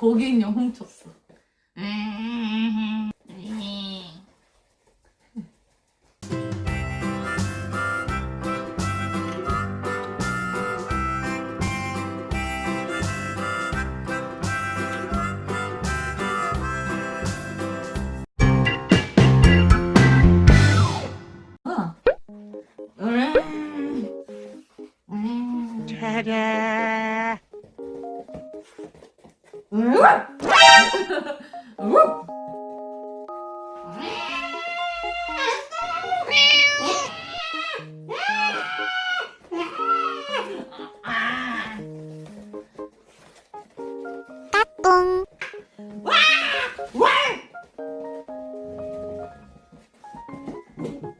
거기인형 훔쳤어. 아. 음. 음. 음. 음.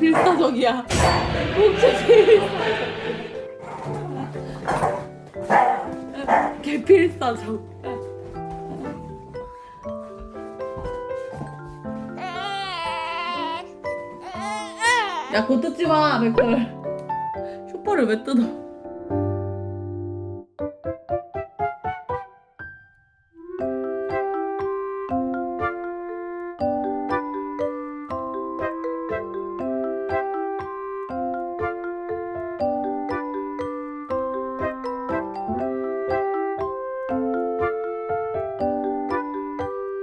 필사적이야. 진짜 필사적. 개필사적. 야, 곧 뜯지 마, 맥걸. 쇼파를 왜 뜯어?